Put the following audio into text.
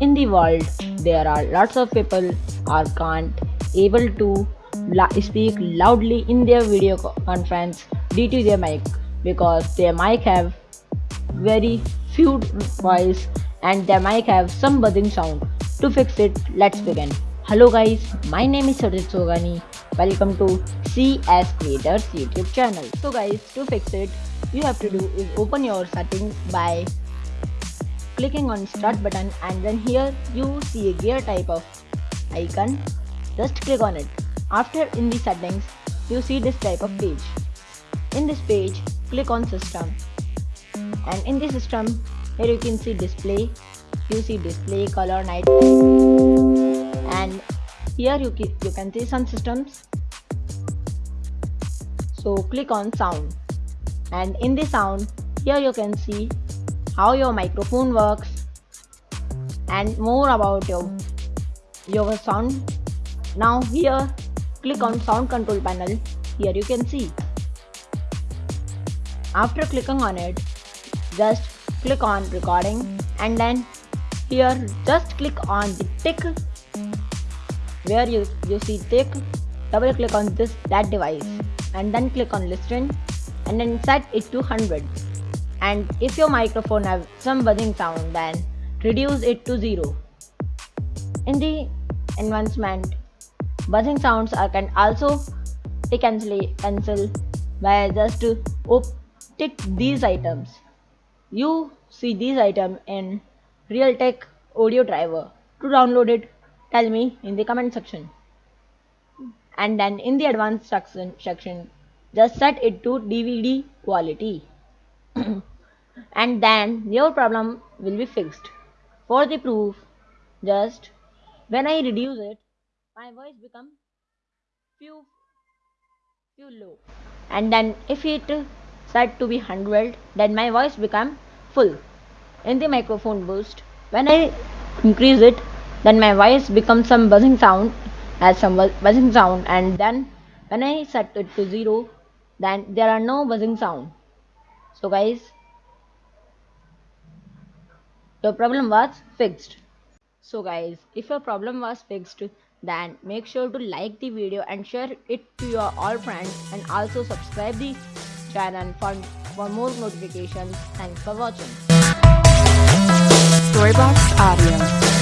in the world there are lots of people are can't able to speak loudly in their video conference due to their mic because their mic have very few voice and their mic have some buzzing sound. To fix it let's begin. Hello guys my name is Sajid Sogani. Welcome to CS Creators YouTube channel. So guys to fix it you have to do is open your settings by clicking on start button and then here you see a gear type of icon. Just click on it. After in the settings you see this type of page. In this page click on system. And in the system here you can see display. You see display color night and here you, you can see some systems. So click on sound. And in the sound here you can see how your microphone works and more about your your sound. Now here click on sound control panel. Here you can see. After clicking on it just click on recording and then here just click on the tick where you, you see tick. Double click on this that device and then click on listen and then set it to 100 and if your microphone have some buzzing sound then reduce it to 0 in the advancement buzzing sounds are can also be cancel cancel by just tick these items. You see these items in realtek audio driver. To download it tell me in the comment section. And then in the advanced section just set it to dvd quality and then your problem will be fixed. For the proof just when i reduce it my voice become few few low. And then if it set to be 100 then my voice become full. In the microphone boost when i increase it then my voice becomes some buzzing sound as some buzzing sound. And then when i set it to zero then there are no buzzing sound so guys your problem was fixed. So guys if your problem was fixed then make sure to like the video and share it to your all friends and also subscribe the channel for, for more notifications. Thanks for watching. Storybox Audio.